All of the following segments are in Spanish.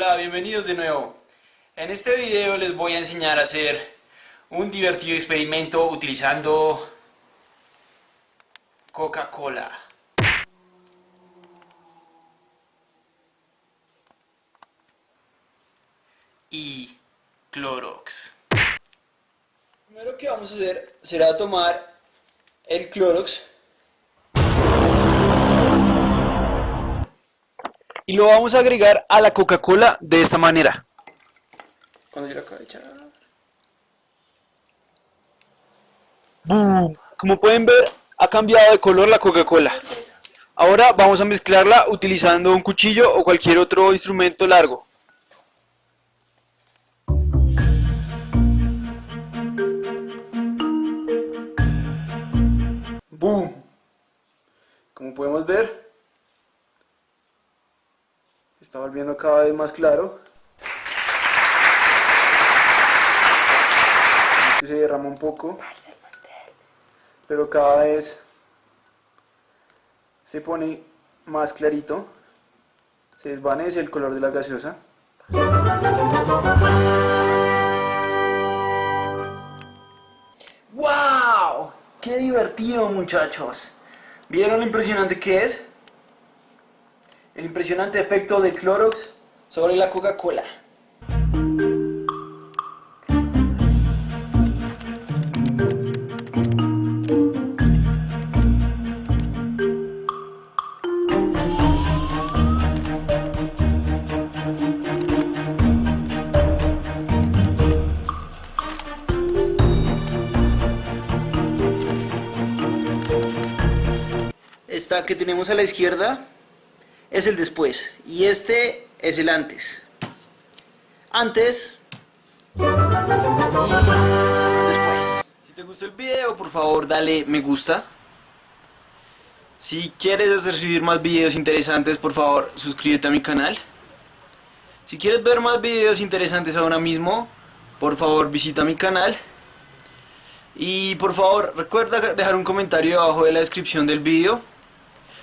bienvenidos de nuevo. En este video les voy a enseñar a hacer un divertido experimento utilizando Coca-Cola. Y Clorox. Lo primero que vamos a hacer será tomar el Clorox y lo vamos a agregar a la Coca-Cola de esta manera. Cuando yo lo acabo de echar. Como pueden ver, ha cambiado de color la Coca-Cola. Ahora vamos a mezclarla utilizando un cuchillo o cualquier otro instrumento largo. Como podemos ver, está volviendo cada vez más claro. Se derrama un poco, pero cada vez se pone más clarito, se desvanece el color de la gaseosa. ¡Wow! ¡Qué divertido muchachos! ¿Vieron lo impresionante que es? El impresionante efecto del Clorox sobre la Coca-Cola. Esta que tenemos a la izquierda es el después y este es el antes. Antes y después. Si te gustó el video, por favor dale me gusta. Si quieres recibir más videos interesantes, por favor suscríbete a mi canal. Si quieres ver más videos interesantes ahora mismo, por favor visita mi canal. Y por favor recuerda dejar un comentario abajo de la descripción del video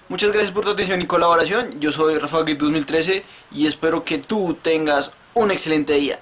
Muchas gracias por tu atención y colaboración. Yo soy Rafa 2013 y espero que tú tengas un excelente día.